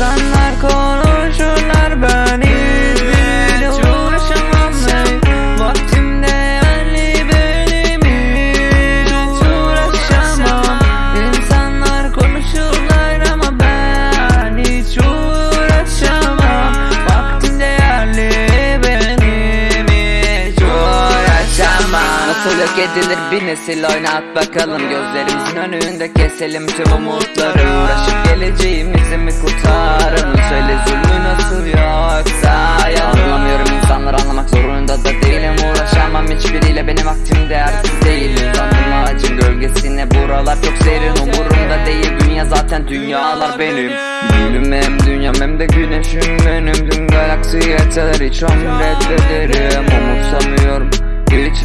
insanlar konuşur. Nasıl yok edilir bir nesil oynat bakalım. Gözlerimizin önünde keselim tüm umutları. Uğraşıp geleceğimizi mi kurtaralım Söyle zulmü nasıl yoksa ya Anlamıyorum insanları anlamak zorunda da değilim. Uğraşamam hiçbiriyle benim vaktim değersiz değil. Uzandım ağacın gölgesine buralar çok serin. Umurumda değil dünya zaten dünyalar benim. Gülüm hem dünyam hem de güneşim. Benim Tüm galaksi yeter hiç emrederim Umursamıyorum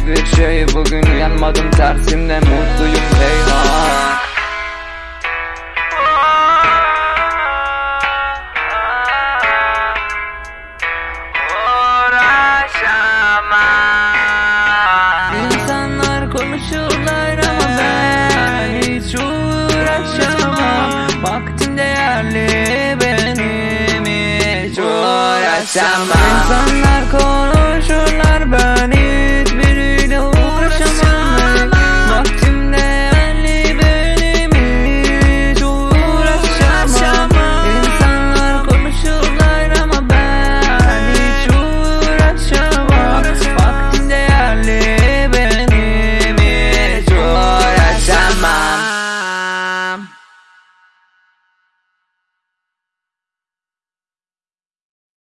hiçbir şey Bugün uyanmadım tersimde mutluyum heyhat İnsanlar konuşurlar ama ben hiç uğraşamam. Vaktim değerli benim hiç uğraşamam. İnsanlar